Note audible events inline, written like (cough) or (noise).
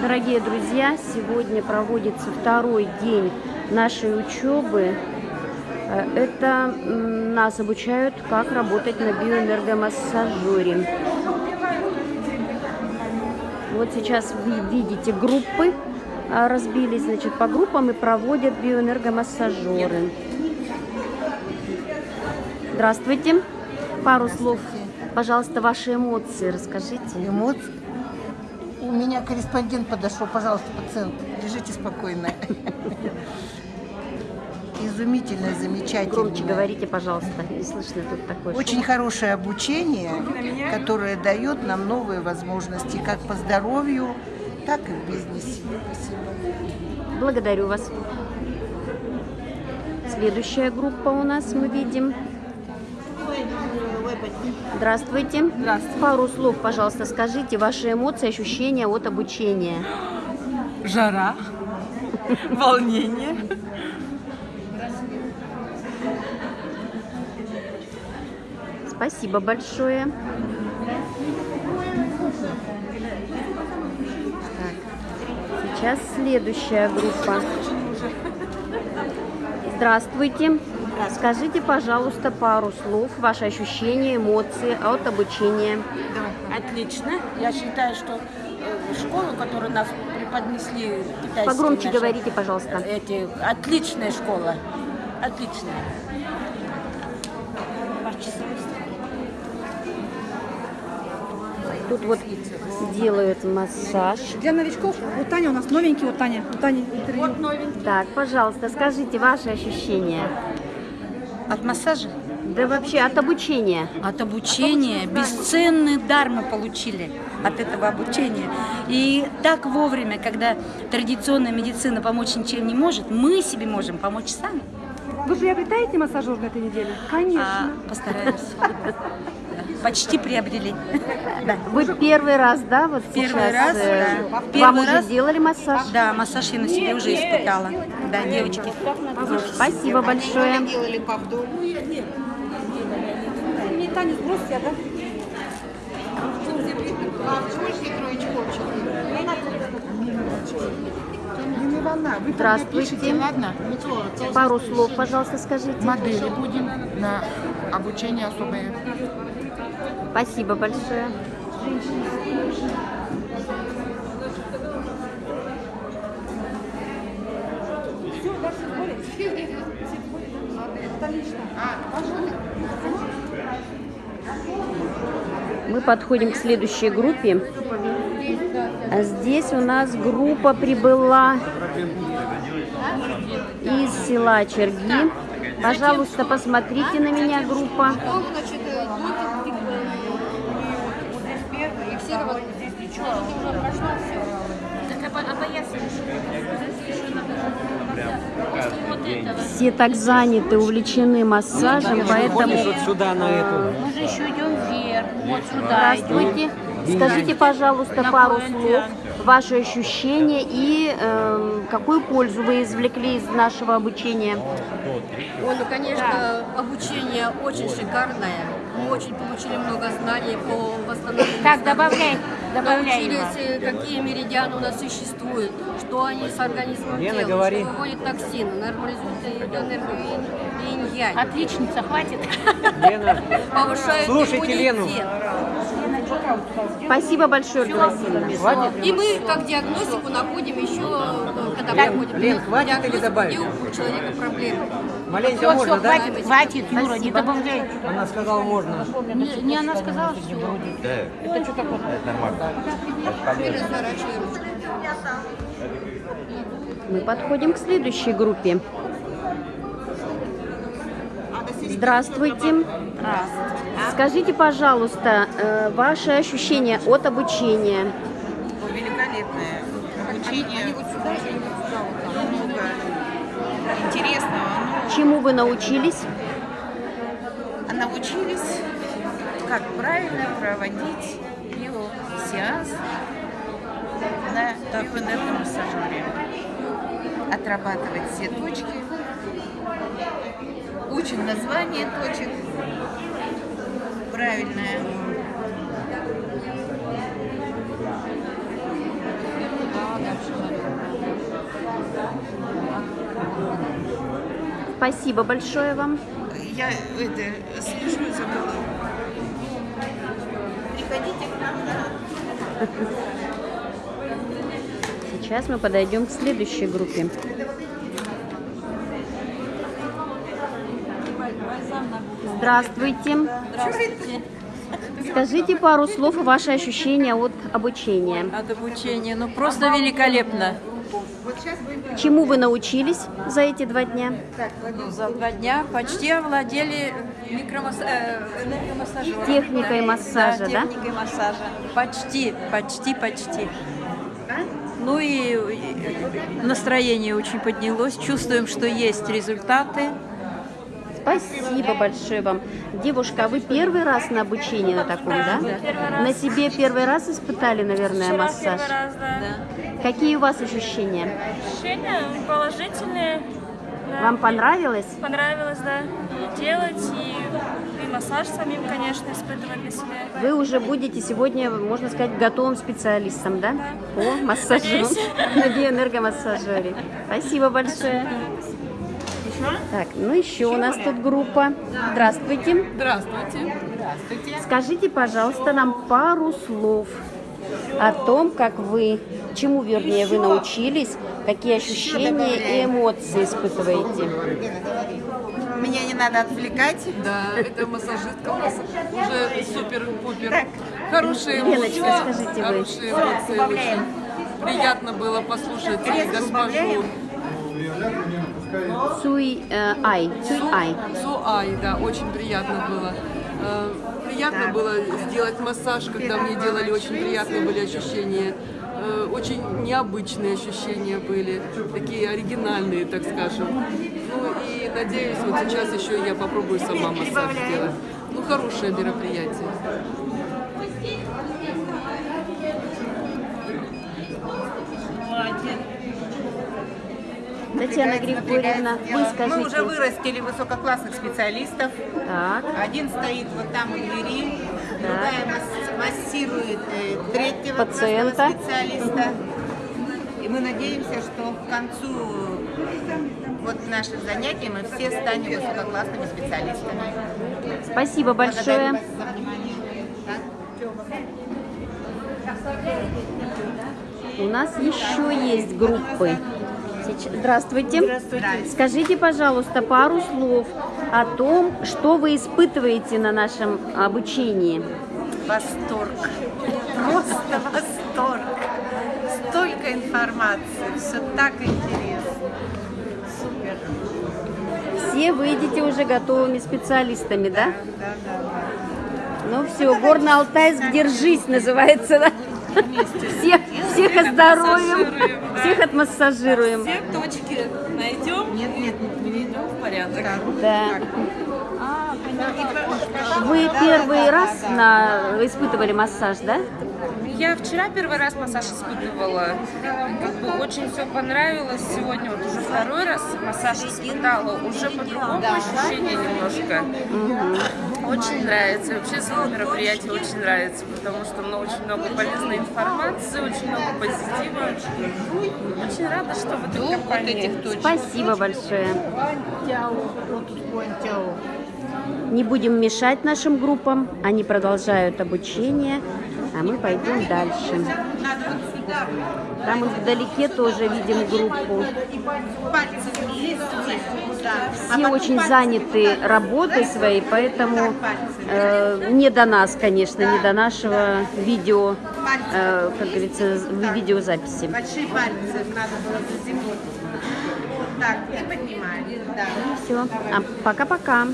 Дорогие друзья, сегодня проводится второй день нашей учебы. Э, Это нас обучают, как работать на биоэнергомассажере. Вот сейчас вы видите группы а, разбились, значит, по группам и проводят биоэнергомассажеры. Здравствуйте. Пару слов, пожалуйста, ваши эмоции расскажите. Эмоции. У меня корреспондент подошел, пожалуйста, пациент, лежите спокойно. Изумительно, замечательно. Громче говорите, пожалуйста, не слышно тут такое. Очень хорошее обучение, которое дает нам новые возможности, как по здоровью, так и в бизнесе. Спасибо. Благодарю вас. Следующая группа у нас мы видим. Здравствуйте. Здравствуйте. Пару слов, пожалуйста, скажите ваши эмоции, ощущения от обучения. Жара, волнение. Спасибо большое. Так, сейчас следующая группа. Здравствуйте. Скажите, пожалуйста, пару слов, ваши ощущения, эмоции от обучения. Отлично. Я считаю, что э, школу, которую нас преподнесли китайские Погромче наши, говорите, пожалуйста. Эти, отличная школа. Отличная. Тут вот делают массаж. Для новичков, вот Таня у нас новенький, вот Таня, вот Таня интервью. Так, пожалуйста, скажите ваши ощущения. От массажа? Да вообще от обучения. От обучения. Бесценный дар мы получили от этого обучения. И так вовремя, когда традиционная медицина помочь ничем не может, мы себе можем помочь сами. Вы приобретаете массажер на этой неделе? Конечно. А, постараемся. (laughs) Почти приобрели. Вы первый раз, да, вот Первый сейчас, раз, э, да. Вам Первый уже раз. сделали массаж? Да, массаж я на себе уже испытала. Да, девочки. Спасибо большое. Делали по дому. Мне Таня сбросьте, а, да? Не волна, вы Здравствуйте. Ладно, Пару слов, пожалуйста, скажите. модели будем на обучение особое. Спасибо большое. Мы подходим к следующей группе. А Здесь у нас группа прибыла из села Черги. Пожалуйста, посмотрите на меня, группа. Все так заняты, увлечены массажем, поэтому... Вот сюда, на эту. Мы же еще идем вверх. Вот сюда. Здравствуйте. Скажите, пожалуйста, пару слов, ваши ощущения и эм, какую пользу вы извлекли из нашего обучения. Ой, ну, конечно, обучение очень шикарное. Мы очень получили много знаний по восстановлению. Так, добавляй, добавляй. Научились, э, какие меридианы у нас существуют, что они с организмом Лена, делают, говори. что выводит токсины, нормализует энергию и инь-янь, Отличница, хватит. Лена, повышает Слушайте Лену. Спасибо большое, Ольга Васильевна. И мы, как диагностику, находим еще, э, когда приходим Лен, хватит или добавить? у человека проблемы. маленько можно, да? Хватит, хватит, Юра, не добавляй. Она сказала, можно. Не, не она сказала, что Разворачивай ручку. Мы подходим к следующей группе. Здравствуйте. Скажите, пожалуйста, э, ваши ощущения от обучения. великолепное обучение, много интересного. Чему вы научились? Но научились, как правильно проводить биосеанс на биоэнергомассажере. Отрабатывать все точки. Учим название точек правильное. Спасибо большое вам. Я это, слежу за. Приходите к нам на... Сейчас мы подойдем к следующей группе. Здравствуйте. Здравствуйте. Скажите пару слов ваши ощущения от обучения. От обучения, ну просто великолепно. Чему вы научились за эти два дня? Ну, за два дня почти овладели микромасс... э. Техникой массажа, да? техникой массажа. Почти, почти, почти. Ну и настроение очень поднялось. Чувствуем, что есть результаты. Спасибо большое вам. Девушка, а вы первый раз на обучении на таком, да? На себе первый раз испытали, наверное, массаж? Первый раз, да. Какие у вас ощущения? Ощущения положительные. да. Вам понравилось? Понравилось, да. И делать, и, и массаж самим, конечно, испытывать на себе. Вы уже будете сегодня, можно сказать, готовым специалистом, да? По массажу, на биоэнергомассажере. (laughs) Спасибо большое. Так, ну еще у нас тут группа. Здравствуйте. Здравствуйте. Здравствуйте. Скажите, пожалуйста, нам пару слов о том, как вы, чему, вернее, вы научились, какие ощущения и эмоции испытываете. Меня не надо отвлекать. Да, это массажистка у нас уже супер-пупер. Хорошие эмоции. Леночка, скажите вы. Хорошие эмоции. Очень приятно было послушать госпожу Цуй э, Ай, Цуй Ай. Суай, да, очень приятно было. Э, Приятно было сделать массаж, когда мне делали, очень приятные были ощущения. Э, Очень необычные ощущения были, такие оригинальные, так скажем. Ну и надеюсь, вот сейчас еще я попробую сама массаж сделать. Ну, хорошее мероприятие. Татьяна Григорьевна, вы скажите. Мы уже вырастили высококлассных специалистов. Так. Один стоит вот там у двери, другая масс- массирует э, третьего Пациента. специалиста. И мы надеемся, что к концу вот наших занятий мы все станем высококлассными специалистами. Спасибо большое. Благодарю вас за внимание. У нас еще есть группы. Сейчас- Здравствуйте. Скажите, пожалуйста, пару слов о том, что вы испытываете на нашем обучении. Восторг. Просто восторг. Столько информации, все так интересно. Супер. Все выйдете уже готовыми специалистами, да? Да, да, Ну все, Горно-Алтайск, держись, называется, да? Всех, всех оздоровим, всех отмассажируем. Все точки найдем? Нет, нет, не идем в порядок. Да. Вы первый раз на... испытывали массаж, да? Я вчера первый раз массаж испытывала. Как бы очень все понравилось. Сегодня вот уже второй раз массаж испытала. Уже по-другому ощущение немножко. Очень нравится. Вообще само мероприятие очень нравится, потому что ну, очень много полезной информации, очень много позитива. Очень рада, что в этой компании. Спасибо большое. Не будем мешать нашим группам, они продолжают обучение, а мы пойдем дальше. Там вдалеке тоже видим группу. Все очень заняты работой своей, поэтому э, не до нас, конечно, не до нашего видео, э, как говорится, видеозаписи. Большие пальцы надо было заземлить. Так, и поднимаем. Да. Все, а пока-пока.